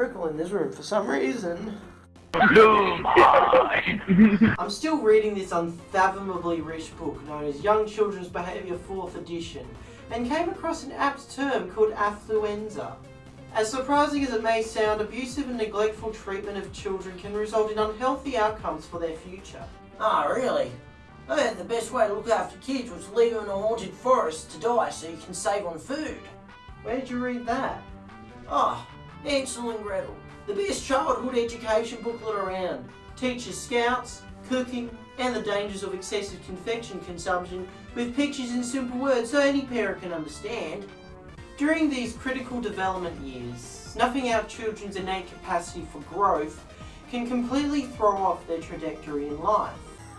prickle in this room for some reason. Lumine! I'm still reading this unfathomably rich book known as Young Children's Behaviour 4th Edition and came across an apt term called affluenza. As surprising as it may sound, abusive and neglectful treatment of children can result in unhealthy outcomes for their future. Ah, really? I heard the best way to look after kids was to leave them in a haunted forest to die so you can save on food. Where did you read that? Ah, Hansel and Gretel. The best childhood education booklet around. Teaches scouts, cooking, and the dangers of excessive confection consumption with pictures in simple words so any parent can understand. During these critical development years, snuffing out children's innate capacity for growth can completely throw off their trajectory in life.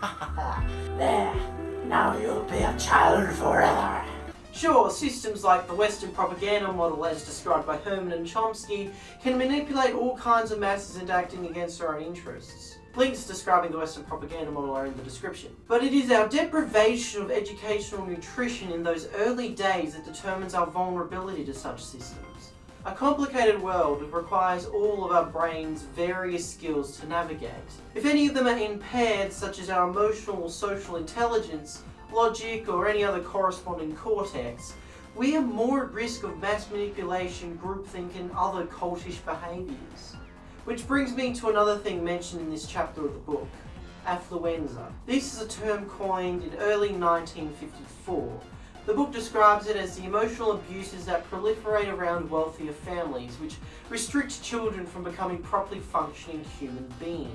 there, now you'll be a child forever. Sure, systems like the Western propaganda model as described by Herman and Chomsky can manipulate all kinds of masses into acting against their own interests. Links describing the Western propaganda model are in the description. But it is our deprivation of educational nutrition in those early days that determines our vulnerability to such systems. A complicated world requires all of our brain's various skills to navigate. If any of them are impaired, such as our emotional or social intelligence, logic, or any other corresponding cortex, we are more at risk of mass manipulation, groupthink, and other cultish behaviours. Which brings me to another thing mentioned in this chapter of the book, affluenza. This is a term coined in early 1954 the book describes it as the emotional abuses that proliferate around wealthier families, which restrict children from becoming properly functioning human beings.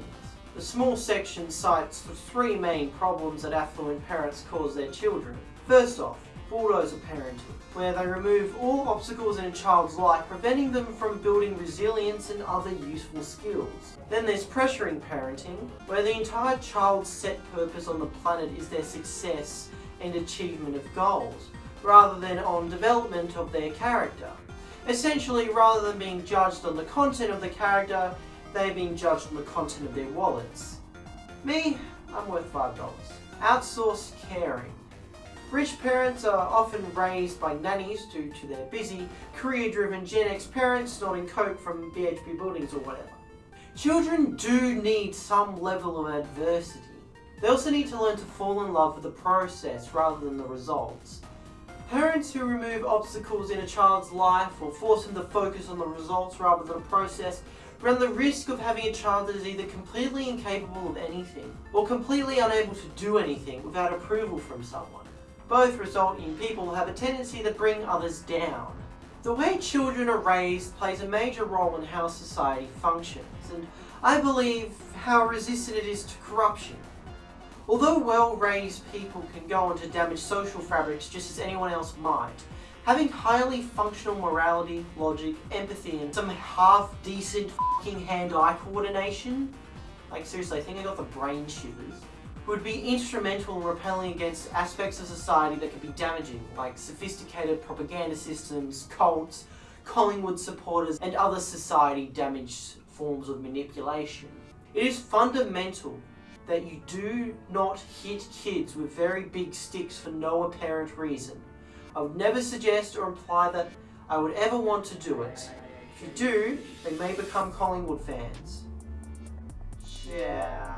The small section cites the three main problems that affluent parents cause their children. First off, bulldozer parenting, where they remove all obstacles in a child's life, preventing them from building resilience and other useful skills. Then there's pressuring parenting, where the entire child's set purpose on the planet is their success and achievement of goals, rather than on development of their character. Essentially, rather than being judged on the content of the character, they're being judged on the content of their wallets. Me, I'm worth $5. Outsourced caring. Rich parents are often raised by nannies due to their busy, career-driven Gen X parents snorting coke from BHP buildings or whatever. Children do need some level of adversity. They also need to learn to fall in love with the process rather than the results. Parents who remove obstacles in a child's life or force them to focus on the results rather than the process run the risk of having a child that is either completely incapable of anything or completely unable to do anything without approval from someone. Both result in people have a tendency to bring others down. The way children are raised plays a major role in how society functions, and I believe how resistant it is to corruption. Although well-raised people can go on to damage social fabrics just as anyone else might, having highly functional morality, logic, empathy, and some half-decent f***ing hand-eye coordination, like seriously, I think I got the brain shivers, would be instrumental in repelling against aspects of society that could be damaging, like sophisticated propaganda systems, cults, Collingwood supporters, and other society-damaged forms of manipulation. It is fundamental that you do not hit kids with very big sticks for no apparent reason. I would never suggest or imply that I would ever want to do it. If you do, they may become Collingwood fans. Yeah.